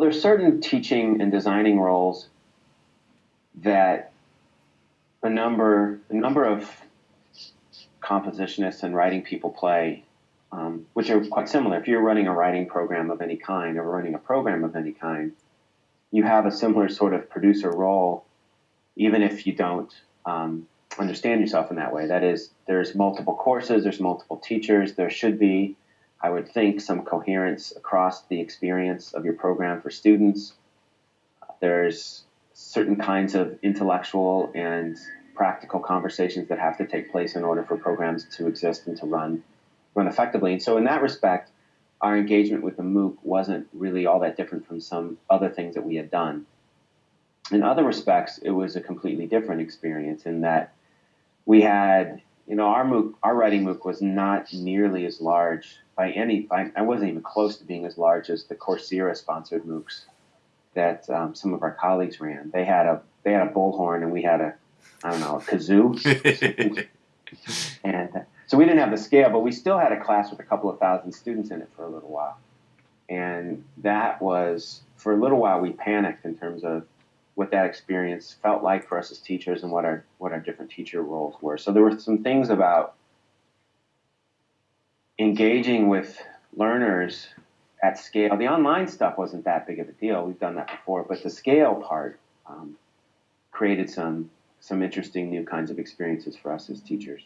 there's certain teaching and designing roles that a number a number of compositionists and writing people play, um, which are quite similar. If you're running a writing program of any kind or running a program of any kind, you have a similar sort of producer role, even if you don't um, understand yourself in that way. That is, there's multiple courses, there's multiple teachers, there should be, I would think, some coherence across the experience of your program for students. There's certain kinds of intellectual and practical conversations that have to take place in order for programs to exist and to run run effectively. And so in that respect, our engagement with the MOOC wasn't really all that different from some other things that we had done. In other respects, it was a completely different experience in that we had, you know, our MOOC, our writing MOOC was not nearly as large by any, by, I wasn't even close to being as large as the Coursera sponsored MOOCs that um, some of our colleagues ran. They had a, they had a bullhorn and we had a, I don't know, a kazoo. and so we didn't have the scale, but we still had a class with a couple of thousand students in it for a little while. And that was, for a little while, we panicked in terms of what that experience felt like for us as teachers and what our what our different teacher roles were. So there were some things about engaging with learners at scale. The online stuff wasn't that big of a deal. We've done that before, but the scale part um, created some some interesting new kinds of experiences for us as teachers.